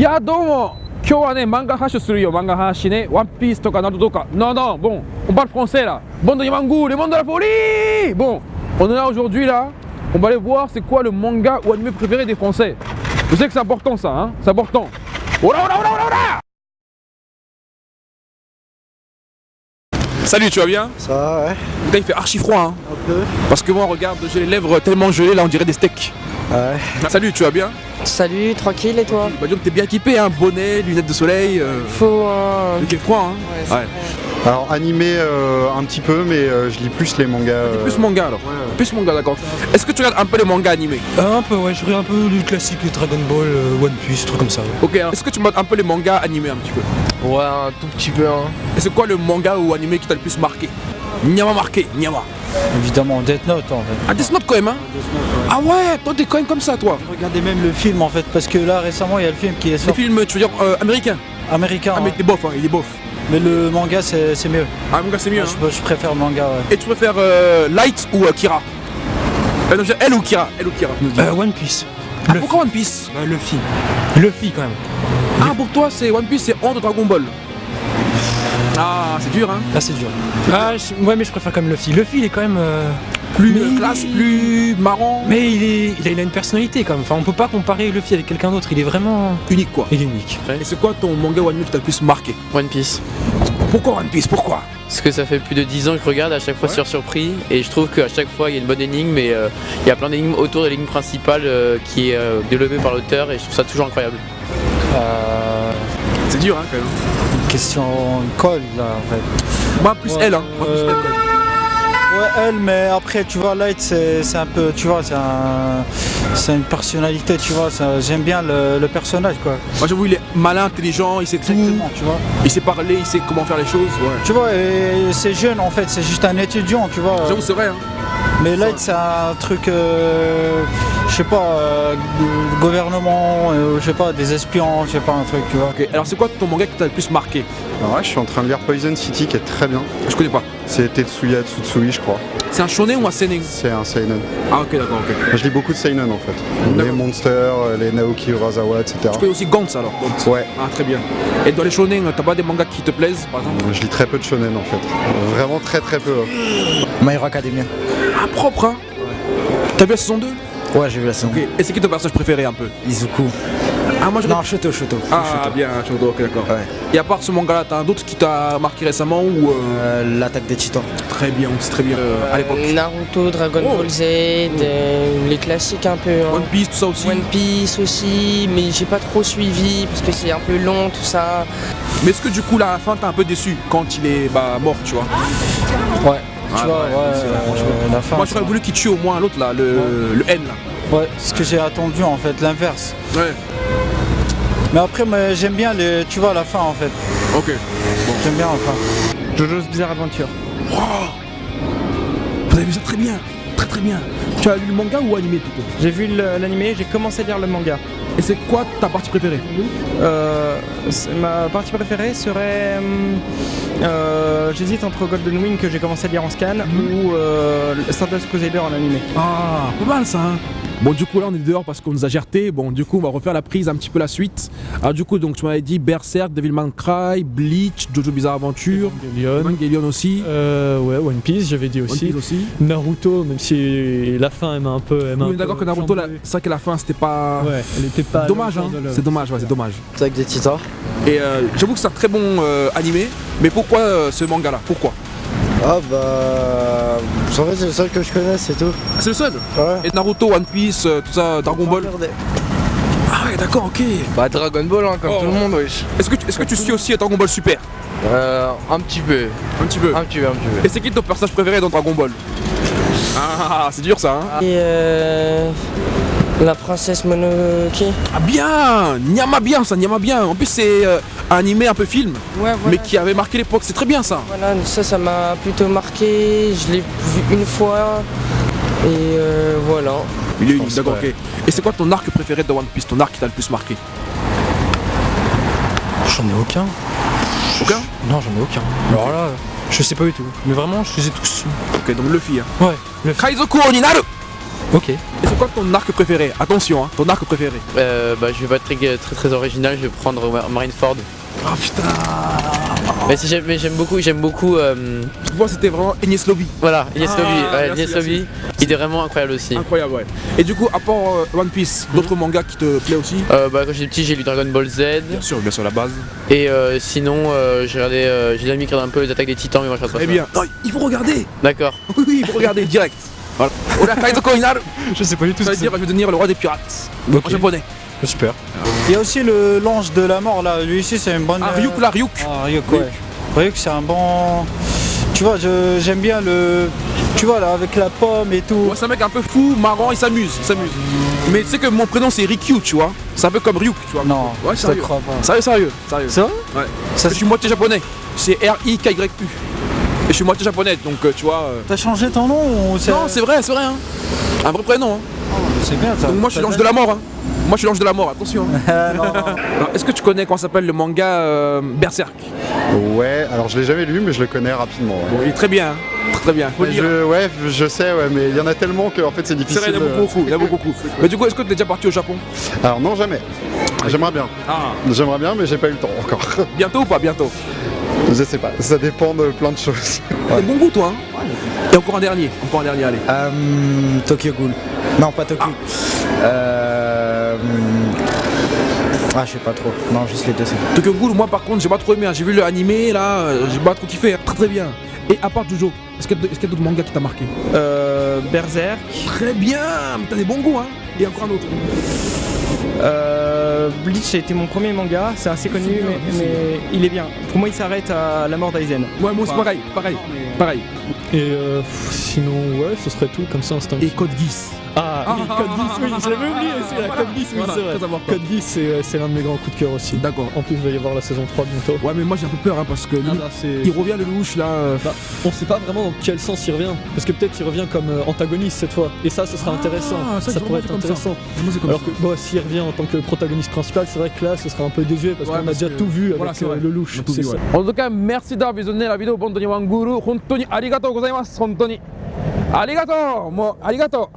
いやどうも今日はね漫画発信するよ漫画発信ねワンピースとかナルトとかnon non bon on parle français là bande de mangou le monde de la folie bon on est là aujourd'hui là on va aller voir c'est quoi le manga ou anime préféré des français je sais que c'est important ça hein c'est important oh là oh là oh là oh là Salut, tu vas bien Ça va, ouais. Putain, il fait archi froid, hein. Un peu. Parce que moi, regarde, j'ai les lèvres tellement gelées, là, on dirait des steaks. Ouais. Salut, tu vas bien Salut, tranquille et toi Bah, donc, t'es bien équipé, hein. Bonnet, lunettes de soleil. Euh... Faut un... Il fait froid, hein. Ouais. Alors animé euh, un petit peu, mais euh, je lis plus les mangas. euh, Plus manga, alors. Plus manga, d'accord. Est-ce que tu regardes un peu les mangas animés Euh, un peu, ouais, je regarde un peu du classique, Dragon Ball, euh, One Piece, trucs comme ça. ouais. Ok, alors, est-ce que tu regardes un peu les mangas animés un petit peu Ouais, un tout petit peu. Hein. Et c'est quoi le manga ou animé qui t'a le plus marqué? Nyama marqué, Nyama. Évidemment, Death Note en fait. Ah, Death Note quand même, hein Ah ouais, toi, t'es quand même comme ça, toi. Regardez même le film en fait, parce que là récemment il y a le film qui est sorti films, tu veux dire, euh, américains américain, Ah, mais ouais. t'es bof, hein, il est bof. mais le manga c'est mieux. Ah, manga, c'est mieux, hein. Je, je préfère le manga. Ouais. Et tu préfères euh, Light ou euh, Kira? Euh, non, Elle ou Kira Elle ou Kira Euh, One Piece. Ah, Pourquoi One Piece? Bah, Luffy. Luffy quand même. Ah, pour toi, c'est One Piece, c'est de Dragon Ball. Ah, c'est dur, hein Là c'est dur. Ah, je- ouais, mais je préfère quand même Luffy. Luffy il est quand même. euh, Plus mais euh, il- classe, plus marrant, Mais il, est, il, a, il a une personnalité quand même. Enfin, on peut pas comparer Luffy avec quelqu'un d'autre. Il est vraiment. unique, quoi. Il est unique. Et c'est quoi ton manga ou anime qui t'a le plus marqué One Piece. Pourquoi One Piece? Pourquoi? Parce que ça fait plus de 10 ans que je regarde, à chaque fois Ouais. sur surpris, et je trouve qu'à chaque fois il y a une bonne énigme, et euh, il y a plein d'énigmes autour de l'énigme principale euh, qui est euh, développée par l'auteur, et je trouve ça toujours incroyable. Euh, C'est dur, hein, quand même. Question colle là en fait. Moi, plus Ouais, elle, hein. Moi, plus euh, elle. Ouais elle, mais après tu vois Light c'est un peu, tu vois, c'est un, c'est une personnalité, tu vois. J'aime bien le, le personnage quoi. Moi, j'avoue, il est malin, intelligent, il sait tout. Tu vois. Il sait parler, il sait comment faire les choses. Ouais. Tu vois, et c'est jeune en fait, c'est juste un étudiant, tu vois. J'avoue, c'est vrai, hein. Mais Light, c'est un truc, euh, je sais pas, euh, gouvernement, euh, je sais pas, des espions, je sais pas, un truc, tu vois. Alors c'est quoi ton manga qui t'a le plus marqué? Alors ouais, je suis en train de lire Poison City qui est très bien. Je connais pas. C'est Tetsuya Tsutsui, je crois. C'est un shonen ou un seinen C'est un seinen. Ah, ok, d'accord, ok. Je lis beaucoup de seinen en fait. Les monsters, euh, les Naoki Urasawa, etc. Tu connais aussi Gantz alors Gantz. Ouais, Ah, très bien. Et dans les shonen, t'as pas des mangas qui te plaisent, par exemple je lis très peu de shonen en fait. Vraiment très très peu. hein. My Hero Academia. Ah, propre, hein T'as vu la saison 2 Ouais, j'ai vu la saison. Ok. Et c'est qui ton personnage préféré un peu Izuku. Ah, moi je Non, Shoto, Shoto. Ah, bien, Shoto, ok, d'accord. Ouais. Et à part ce manga-là, t'as un d'autre qui t'a marqué récemment ou. euh, Euh, L'attaque des titans. Très bien, c'est très bien euh, à l'époque. Naruto, Dragon Oh. Ball Z, euh, les classiques un peu. hein. One Piece, tout ça aussi. One Piece aussi, mais j'ai pas trop suivi parce que c'est un peu long tout ça. Mais est-ce que du coup, là, à la fin, t'es un peu déçu quand il est bah, mort, tu vois? Ouais. Tu Ah, vois, ouais, euh, la fin. Moi, j'aurais voulu qu'il tue au moins l'autre, là, le, le N, là. Ouais, ce que j'ai attendu en fait, l'inverse. Ouais, Mais après, moi, j'aime bien, les, tu vois, la fin en fait. ok. J'aime bien la fin. Jojo's Bizarre Adventure. Vous avez vu ça très bien, très très bien. Tu as lu le manga ou animé plutôt? J'ai vu le- l'animé, j'ai commencé à lire le manga. Et c'est quoi ta partie préférée? Euh, ma partie préférée serait. hum, euh, J'hésite entre Golden Wing que j'ai commencé à lire en scan ou euh, Stardust Crusader en animé. Ah, pas mal ça, hein Bon, du coup, là, on est dehors parce qu'on nous a gerté. Bon, du coup, on va refaire la prise un petit peu la suite. Alors, du coup, donc, tu m'avais dit Berserk, Devilman Cry, Bleach, Jojo Bizarre Adventure, Evangelion. Evangelion aussi, Euh, ouais, One Piece, j'avais dit One aussi. Piece aussi. Naruto, même si la fin elle m'a un peu. elle est d'accord que Naruto, c'est vrai que la fin, c'était pas. Ouais, elle était pas. Dommage, hein. C'est dommage, ouais, c'est dommage. L'attaque des titans. Et euh, j'avoue que c'est un très bon euh, animé, mais pourquoi euh, ce manga-là? Pourquoi? Ah bah. En fait, c'est le seul que je connais, c'est tout. C'est le seul Ouais. Et Naruto, One Piece, euh, tout ça, Dragon Ball Ah ouais, d'accord, ok. Bah Dragon Ball hein, comme Oh. tout le monde wesh. Est-ce que, tu- est-ce que tu suis aussi Dragon Ball Super? Euh, un petit peu, Un petit peu. un petit peu, un petit peu. Et c'est qui ton personnage préféré dans Dragon Ball? Ah, c'est dur ça, hein Et euh, la princesse Mononoke. Ah bien Nyama bien ça, Nyama bien En plus c'est euh, un animé un peu film, Ouais, mais qui avait marqué l'époque, c'est très bien ça Voilà, ça, ça m'a plutôt marqué. Je l'ai vu une fois. Et euh, voilà. Il est d'accord, ok. Et c'est quoi ton arc préféré de One Piece? Ton arc qui t'a le plus marqué? J'en ai aucun. Aucun? Non, j'en ai aucun. Alors là, je sais pas du tout. Mais vraiment, je les ai tous. Ok, donc Luffy, hein. Ouais, le Kaizoku Oninaru Ok. Et c'est quoi ton arc préféré? Attention, hein, ton arc préféré. Euh, bah, je vais pas être très, très, très original, je vais prendre Mar- Marineford. Oh putain Mais si j'aime beaucoup, j'aime beaucoup. euh, Moi c'était vraiment Ignis Lobby. voilà, Ines Ah, Lobby. Ouais, merci, Ines Lobby, il était vraiment incroyable aussi. Incroyable, ouais. Et du coup, à part euh, One Piece, d'autres mangas qui te plaisent aussi? Euh, bah, quand j'étais petit, j'ai lu Dragon Ball Z. Bien sûr, bien sûr, la base. Et euh, sinon, euh, j'ai regardé, j'ai jamais regardé un peu les attaques des titans, mais moi je regarde pas ça. bien. Non, il faut regarder D'accord. Oui, oui, il faut regarder direct. Voilà. Kaizoko Inaru Je sais pas du tout Ça ce veut que dire je vais devenir le roi des pirates. Ok. En japonais. Super. Il y a aussi le l'ange de la mort là, lui aussi c'est une bonne. Ah, euh, Ryuk la Ryuk. Ah, Ryuk, ouais. Ryuk c'est un bon. Tu vois, je- j'aime bien le. Tu vois là, avec la pomme et tout. Ouais, c'est un mec un peu fou, marrant, il s'amuse, il s'amuse. Mais tu sais que mon prénom c'est Rikyu, tu vois. C'est un peu comme Ryuk, tu vois. Non, Ouais, je te sérieux. crois pas. Sérieux, sérieux, sérieux. C'est vrai Ouais. Ça, je suis moitié japonais. C'est R-I-K-Y-U. Et je suis moitié japonais, donc euh, tu vois. euh, T'as changé ton nom ou c'est. Non, c'est vrai, c'est vrai. Hein. Un vrai prénom. Hein. c'est bien ça. Donc moi je suis l'ange de la mort. Hein. Moi je suis l'ange de la mort, attention. hein. Ah, Est-ce que tu connais comment s'appelle le manga euh, Berserk? Ouais, alors je l'ai jamais lu, mais je le connais rapidement. ouais. Bon, il est très bien, hein. très très bien. Faut. Je, ouais, je sais, ouais, mais il y en a tellement que en fait c'est C'est difficile. vrai, il y en a beaucoup, il y en a beaucoup. Mais du coup, est-ce que tu es déjà parti au Japon? Alors non, jamais. J'aimerais bien. Ah, J'aimerais bien, mais j'ai pas eu le temps encore. bientôt ou pas bientôt? Je sais pas. Ça dépend de plein de choses. T'as bon goût toi hein Et encore un dernier, encore un dernier, allez. Euh, Tokyo Ghoul. Non, pas Tokyo. Euh, Ah, je sais pas trop. Non, juste les deux. c'est- Tokyo Ghoul, moi par contre, j'ai pas trop aimé. hein. J'ai vu le animé là, euh, j'ai pas trop kiffé. hein. Très très bien. Et à part Jojo, est-ce qu'il y a est-ce qu'il y a d'autres mangas qui t'a marqué? Euh, Berserk. Très bien, mais t'as des bons goûts hein. Et encore un autre. Euh, Bleach a été mon premier manga, c'est assez connu, bien, mais, il est bien. Pour moi, il s'arrête à la mort d'Aizen. Ouais, moi c'est pareil, pareil, pareil. Et euh, pff, sinon, ouais, ce serait tout comme ça instant. Et Code Geass. Ah, oui, Ah, Code Geass, oui, ah, je l'avais ah, oublié voilà. Code Geass, oui, Voilà, c'est vrai. Code Geass, c'est euh, c'est l'un de mes grands coups de cœur aussi. D'accord. En plus, il va y avoir la saison 3 bientôt. Ouais, mais moi j'ai un peu peur hein, parce que lui, Ah, bah, c'est- il revient le louche là. euh, Bah, on sait pas vraiment dans quel sens il revient. Parce que peut-être il revient comme euh, antagoniste cette fois. Et ça, ce sera intéressant. ça, pourrait être ça. intéressant. Alors que bon, s'il revient en tant que protagoniste c'est vrai que là, ce sera un peu désuet parce qu'on a déjà tout vu euh, le louche. En tout cas, merci d'avoir visionné la vidéo. Bonne nuit, Wanguru. Hontoni, arigato gozaimasu. Hontoni, arigato.